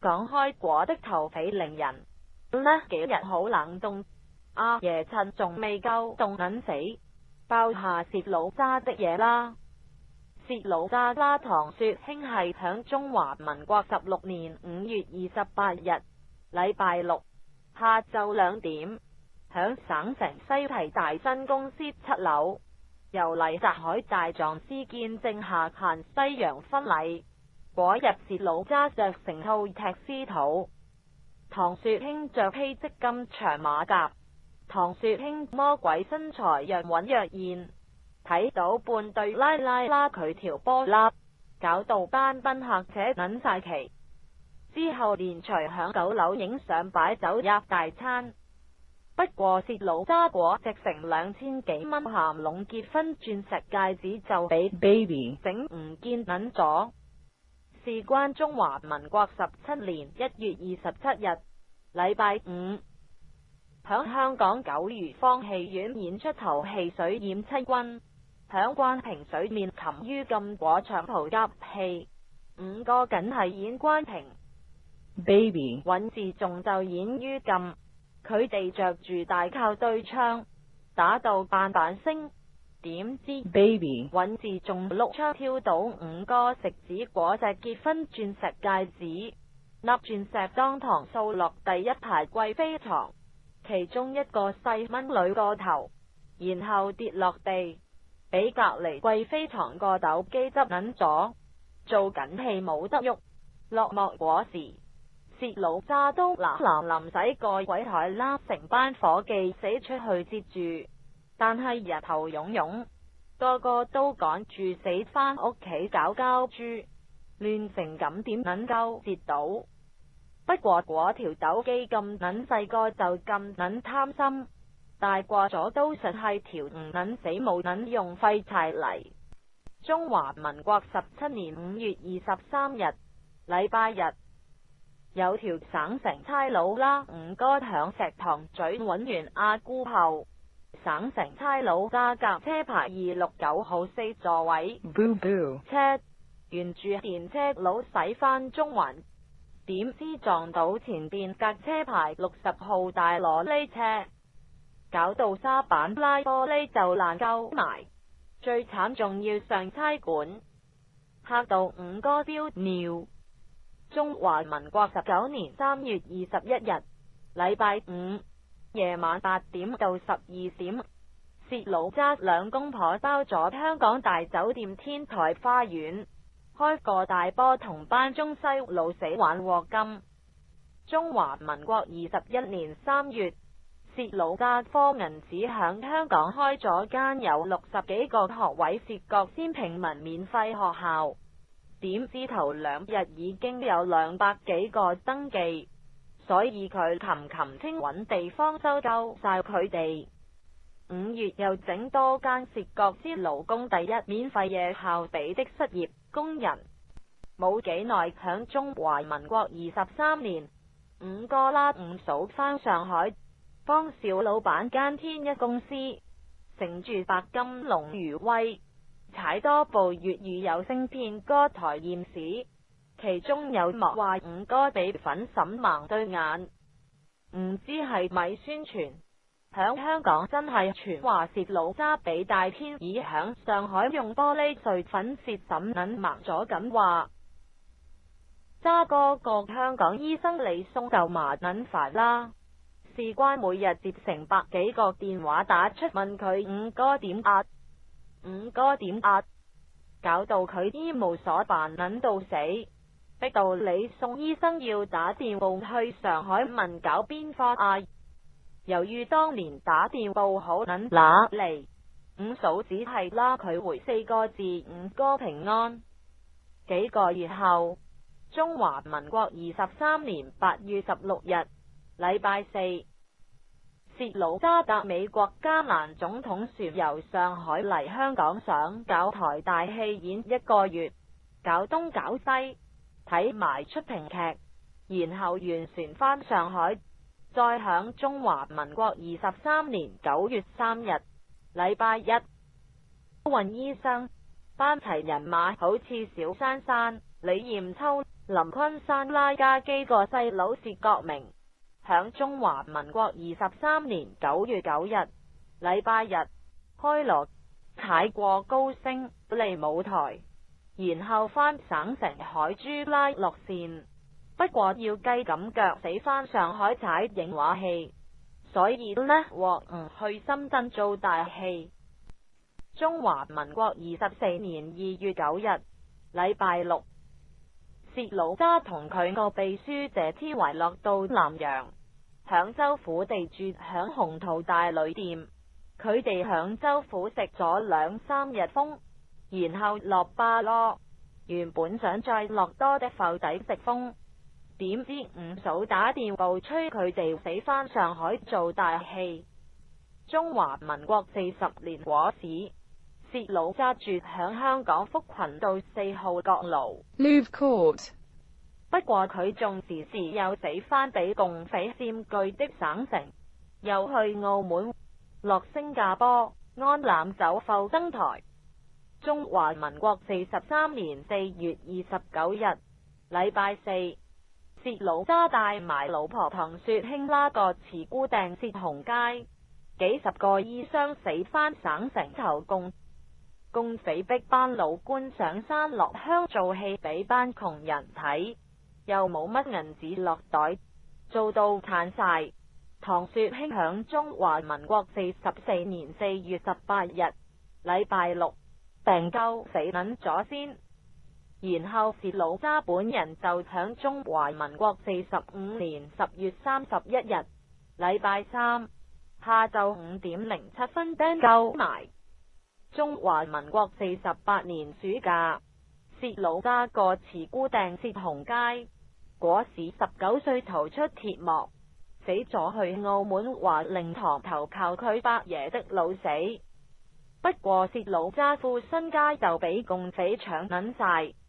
讲开果的头匪令人，呢几日好冷冻，阿爷趁仲未够冻紧死，包下薛老渣的嘢啦。薛老渣渣唐说兄系响中华民国十六年五月二十八日礼拜六下昼两点，响省城西堤大新公司七楼，由黎泽海大藏司见证下限西洋婚礼。果入薛老揸着成套踢丝套，唐雪卿着披织金长马甲，唐雪卿魔鬼身材若隐若现，睇到半对拉拉拉佢条波粒，搞到班宾客且捻晒旗。之后连随响九楼影相摆酒入大餐，不过薛老揸果直成两千几蚊，咸龙结婚钻石戒指就俾 baby 整唔见捻咗。事关中华民国十七年一月二十七日，礼拜五，响香港九如坊戏院演出头戏水染七军，响关平水面沉于禁果长蒲夹戏，五个仅系演关平，Baby，尹志仲就演于禁，佢哋着住大靠对枪，打到板板声。点知 baby 揾字仲碌出跳到五哥食指果只结婚钻石戒指，粒钻石当堂扫落第一排贵妃床，其中一个细蚊女个头，然后跌落地，俾隔离贵妃床个斗机执紧咗，做紧戏冇得喐，落幕果时，薛老炸都嗱嗱临使个鬼台，拉成班伙计死出去接住。但系日头涌涌，个个都赶住死返屋企搞交猪，乱成咁，点能够截到？不过嗰条斗机咁捻细个就咁捻贪心，大挂咗都实系条唔捻死冇捻用废柴嚟。中华民国十七年五月二十三日，礼拜日，有条省城差佬啦，唔该响石塘咀搵完阿姑后。省城差佬揸架车牌二六九号四座位车，沿住电车佬驶返中环，点知撞到前边隔车牌六十号大罗呢车，搞到沙板拉玻璃就烂鸠埋，最惨仲要上差馆，吓到五哥飙尿。中华民国十九年三月二十一日，礼拜五。夜晚八点到十二点，薛老揸两公婆包咗香港大酒店天台花园，开个大波同班中西老死玩镬金。中华民国二十一年三月，薛老揸科银子响香港开咗间有六十几个学位涉国先平民免费学校，点知头两日已经有两百几个登记。所以佢琴琴声揾地方收购晒佢哋。五月又整多间涉国之劳工第一免费夜校地的失业工人冇几耐响中华民国二十三年，五哥啦五嫂返上海帮小老板间天一公司，乘住白金龙余威，踩多部粤语有声片歌台艳史。其中有莫话五哥俾粉沈盲对眼，唔知系咪宣传响香港真系传话泄老渣俾大天耳响上海用玻璃碎粉泄沈捻盲咗咁话，渣哥个香港医生李松就麻捻烦啦，事关每日接成百几个电话打出问佢五哥点压，五哥点压，搞到佢衣无所办，捻到死。逼到你宋医生要打电话去上海问搞边科啊！由于当年打电话好难嚟，五嫂只系拉佢回四个字：五哥平安。几个月后，中华民国二十三年八月十六日，礼拜四，薛鲁渣搭美国加兰总统船由上海嚟香港上搞台大戏演一个月，搞东搞西。睇埋出平剧，然后完船返上海，再响中华民国二十三年九月三日，礼拜一，运医生班齐人马，好似小珊珊、李艳秋、林坤山拉家基个细佬薛国明，响中华民国二十三年九月九日，礼拜日，开锣踩过高升嚟舞台。然后返省城海珠拉落线，不过要鸡咁脚死返上海踩影画戏，所以呢，获唔去深圳做大戏。中华民国二十四年二月九日，礼拜六，薛老揸同佢个秘书谢天维落到南阳响州府地住响鸿图大旅店，佢哋响州府食咗两三日风。然后落巴咯。原本想再落多的浮仔食风，点知五嫂打电报催佢哋死返上海做大戏。中华民国四十年果子，薛老揸住响香港福群道四号角炉。l v e Court。不过佢仲时时又死翻俾共匪占据的省城，又去澳门、落新加坡、安南走埠登台。中华民国四十三年四月二十九日，礼拜四，薛老揸带埋老婆唐雪卿拉个慈姑掟薛红街，几十个医生死翻省城求共共匪逼班老官上山落乡做戏俾班穷人睇，又冇乜银子落袋，做到叹晒。唐雪卿响中华民国四十四年四月十八日，礼拜六。病够死撚咗先，然后是老沙本人就响中华民国四十五年十月三十一日礼拜三下昼五点零七分登够埋中华民国四十八年暑假，薛老家个慈姑定薛红街，果时十九岁逃出铁幕，死咗去澳门华灵堂投靠佢伯爷的老死。不過，薛老揸富身家就俾共匪搶银晒。